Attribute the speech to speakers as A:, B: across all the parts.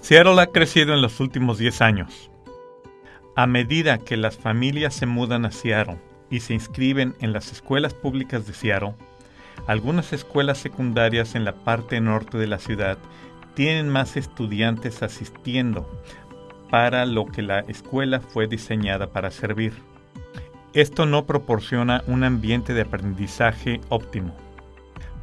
A: Seattle ha crecido en los últimos 10 años. A medida que las familias se mudan a Seattle y se inscriben en las escuelas públicas de Seattle, algunas escuelas secundarias en la parte norte de la ciudad tienen más estudiantes asistiendo, para lo que la escuela fue diseñada para servir. Esto no proporciona un ambiente de aprendizaje óptimo.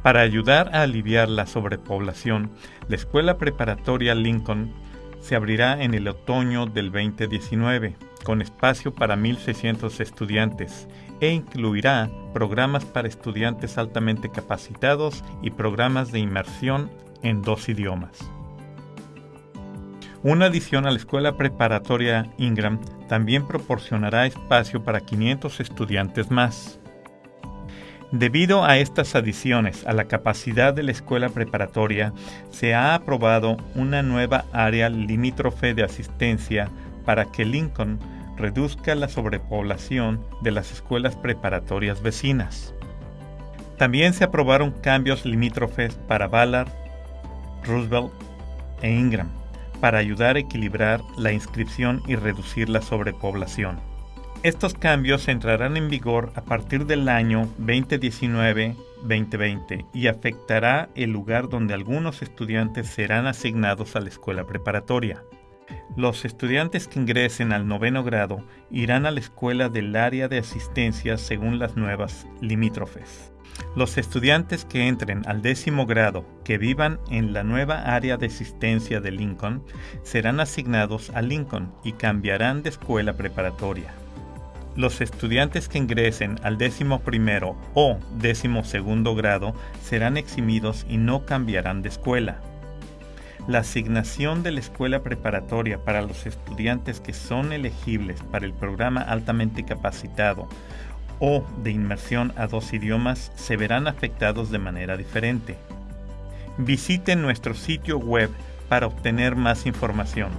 A: Para ayudar a aliviar la sobrepoblación, la escuela preparatoria Lincoln se abrirá en el otoño del 2019, con espacio para 1.600 estudiantes, e incluirá programas para estudiantes altamente capacitados y programas de inmersión en dos idiomas. Una adición a la escuela preparatoria Ingram también proporcionará espacio para 500 estudiantes más. Debido a estas adiciones a la capacidad de la escuela preparatoria, se ha aprobado una nueva área limítrofe de asistencia para que Lincoln reduzca la sobrepoblación de las escuelas preparatorias vecinas. También se aprobaron cambios limítrofes para Ballard, Roosevelt e Ingram para ayudar a equilibrar la inscripción y reducir la sobrepoblación. Estos cambios entrarán en vigor a partir del año 2019-2020 y afectará el lugar donde algunos estudiantes serán asignados a la escuela preparatoria. Los estudiantes que ingresen al noveno grado irán a la escuela del área de asistencia según las nuevas limítrofes. Los estudiantes que entren al décimo grado que vivan en la nueva área de asistencia de Lincoln serán asignados a Lincoln y cambiarán de escuela preparatoria. Los estudiantes que ingresen al décimo primero o décimo segundo grado serán eximidos y no cambiarán de escuela. La asignación de la escuela preparatoria para los estudiantes que son elegibles para el programa altamente capacitado o de inmersión a dos idiomas se verán afectados de manera diferente. Visite nuestro sitio web para obtener más información.